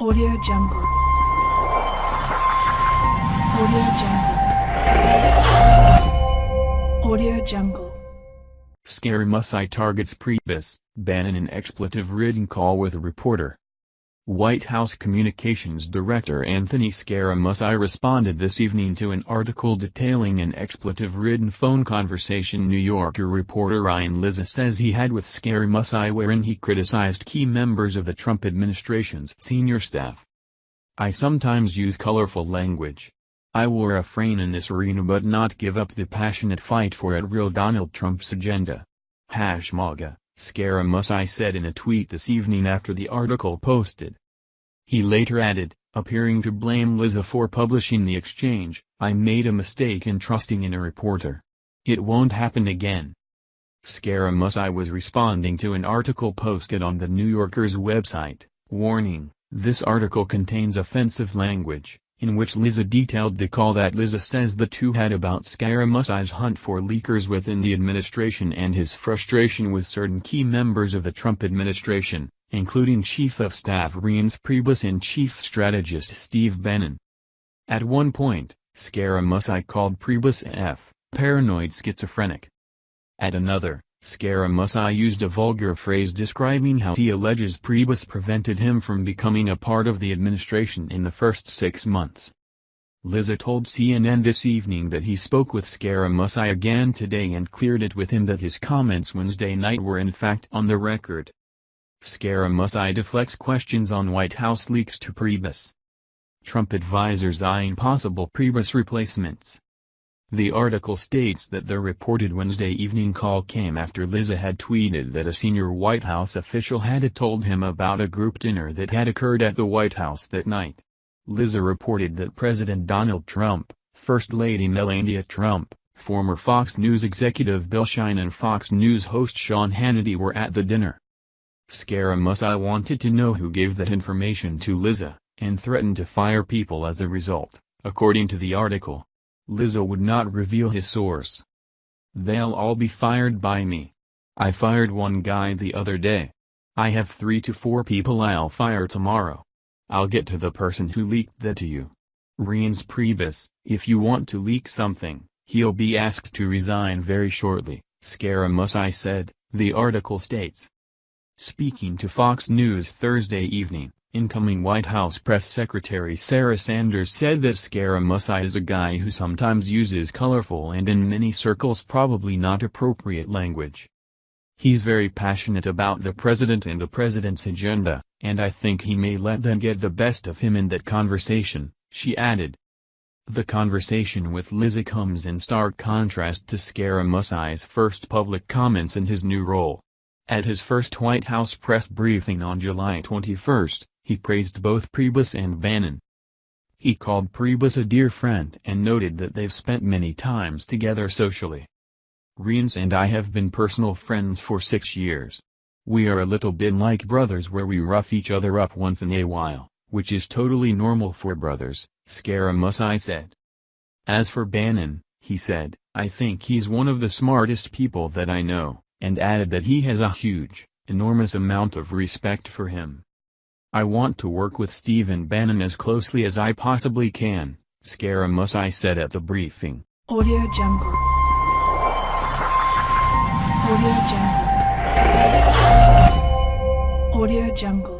Audio Jungle. Audio Jungle. Audio Jungle. Scaramucci targets Priebus, Bannon an expletive-ridden call with a reporter. White House Communications Director Anthony Scaramucci responded this evening to an article detailing an expletive-ridden phone conversation New Yorker reporter Ryan Lizza says he had with Scaramucci wherein he criticized key members of the Trump administration's senior staff. I sometimes use colorful language. I will refrain in this arena but not give up the passionate fight for at real Donald Trump's agenda. Hash MAGA. Scaramucci said in a tweet this evening after the article posted. He later added, appearing to blame Lizza for publishing the exchange, I made a mistake in trusting in a reporter. It won't happen again. Scaramucci was responding to an article posted on the New Yorker's website, warning, this article contains offensive language, in which Lizza detailed the call that Lizza says the two had about Scaramucci's hunt for leakers within the administration and his frustration with certain key members of the Trump administration, including Chief of Staff Reince Priebus and Chief Strategist Steve Bannon. At one point, Scaramucci called Priebus F, paranoid schizophrenic. At another, Scaramucci used a vulgar phrase describing how he alleges Priebus prevented him from becoming a part of the administration in the first six months. Lizza told CNN this evening that he spoke with Scaramucci again today and cleared it with him that his comments Wednesday night were in fact on the record. Scaramucci deflects questions on White House leaks to Priebus. Trump advisors eyeing possible Priebus replacements. The article states that the reported Wednesday evening call came after Lizza had tweeted that a senior White House official had told him about a group dinner that had occurred at the White House that night. Lizza reported that President Donald Trump, First Lady Melania Trump, former Fox News executive Bill Shine and Fox News host Sean Hannity were at the dinner. Scaramucci wanted to know who gave that information to Lizza, and threatened to fire people as a result, according to the article. Lizza would not reveal his source. They'll all be fired by me. I fired one guy the other day. I have three to four people I'll fire tomorrow. I'll get to the person who leaked that to you. Reince Priebus, if you want to leak something, he'll be asked to resign very shortly, Scaramucci said, the article states. Speaking to Fox News Thursday evening, Incoming White House Press Secretary Sarah Sanders said that Scaramucci is a guy who sometimes uses colorful and in many circles probably not appropriate language. He's very passionate about the president and the president's agenda, and I think he may let them get the best of him in that conversation, she added. The conversation with Lizza comes in stark contrast to Scaramucci's first public comments in his new role. At his first White House press briefing on July 21, he praised both Priebus and Bannon. He called Priebus a dear friend and noted that they've spent many times together socially. Reince and I have been personal friends for six years. We are a little bit like brothers where we rough each other up once in a while, which is totally normal for brothers, Scaramucci said. As for Bannon, he said, I think he's one of the smartest people that I know, and added that he has a huge, enormous amount of respect for him. I want to work with Stephen Bannon as closely as I possibly can, Scaramucci said at the briefing. Audio Jungle. Audio Jungle. Audio Jungle.